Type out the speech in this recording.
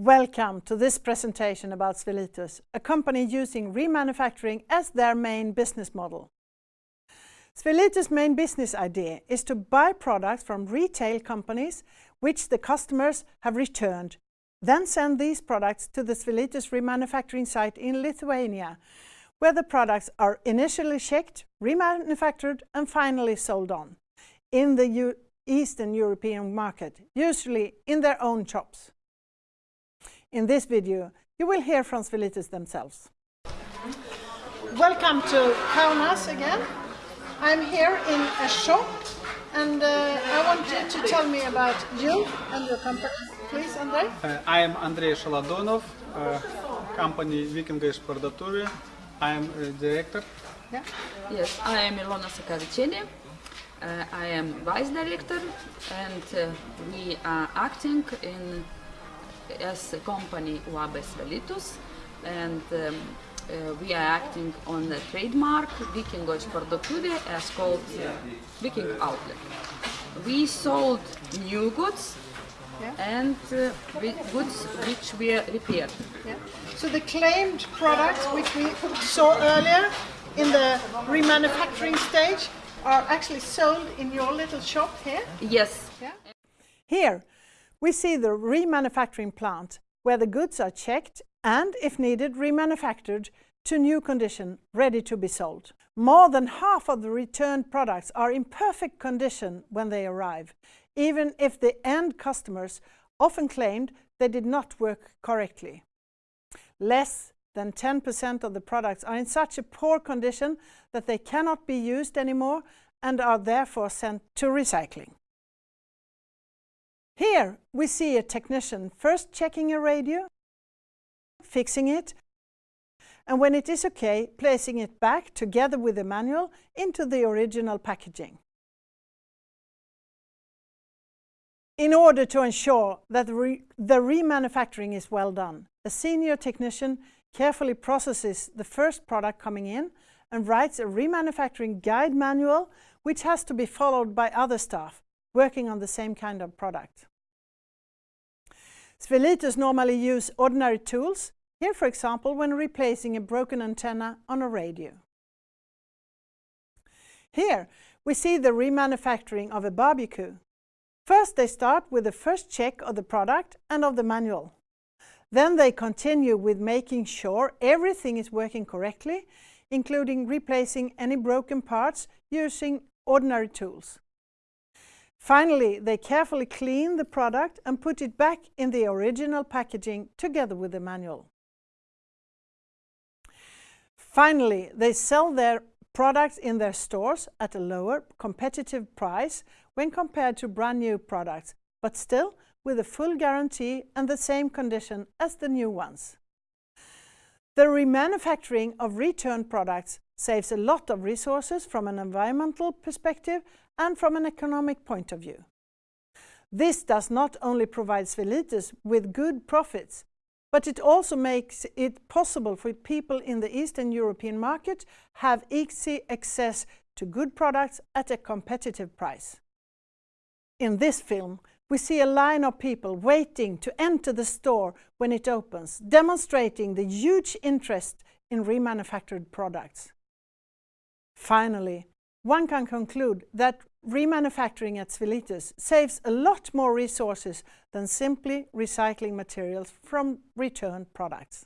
Welcome to this presentation about Svelitus, a company using remanufacturing as their main business model. Svelitus' main business idea is to buy products from retail companies which the customers have returned, then send these products to the Svelitus remanufacturing site in Lithuania, where the products are initially checked, remanufactured and finally sold on in the Eastern European market, usually in their own shops. In this video, you will hear from Svelitus themselves. Welcome to Kaunas again. I'm here in a shop and uh, I want you to tell me about you and your company. Please, Andrei. Uh, I am Andrei Shaladonov, uh, company Vikingai Parduotuvė. I am a director. Yeah. Yes, I am Ilona Sakavicheni. Uh, I am vice director and uh, we are acting in as a company UAB Svelitus and um, uh, we are acting on the trademark Vikingos Parduotuvė as called uh, Viking Outlet. We sold new goods yeah. and uh, goods which were repaired. Yeah. So the claimed products which we saw earlier in the remanufacturing stage are actually sold in your little shop here? Yes. Yeah. Here we see the remanufacturing plant where the goods are checked and, if needed, remanufactured to new condition, ready to be sold. More than half of the returned products are in perfect condition when they arrive, even if the end customers often claimed they did not work correctly. Less than 10% of the products are in such a poor condition that they cannot be used anymore and are therefore sent to recycling. Here we see a technician first checking a radio, fixing it, and when it is okay, placing it back together with the manual into the original packaging. In order to ensure that the, re the remanufacturing is well done, a senior technician carefully processes the first product coming in and writes a remanufacturing guide manual which has to be followed by other staff working on the same kind of product. Svelitus normally use ordinary tools, here for example when replacing a broken antenna on a radio. Here we see the remanufacturing of a barbecue. First they start with the first check of the product and of the manual. Then they continue with making sure everything is working correctly, including replacing any broken parts using ordinary tools. Finally, they carefully clean the product and put it back in the original packaging together with the manual. Finally, they sell their products in their stores at a lower competitive price when compared to brand new products, but still with a full guarantee and the same condition as the new ones. The remanufacturing of returned products saves a lot of resources from an environmental perspective and from an economic point of view. This does not only provide Svelitus with good profits, but it also makes it possible for people in the Eastern European market have easy access to good products at a competitive price. In this film, we see a line of people waiting to enter the store when it opens, demonstrating the huge interest in remanufactured products. Finally, one can conclude that remanufacturing at Svelitus saves a lot more resources than simply recycling materials from returned products.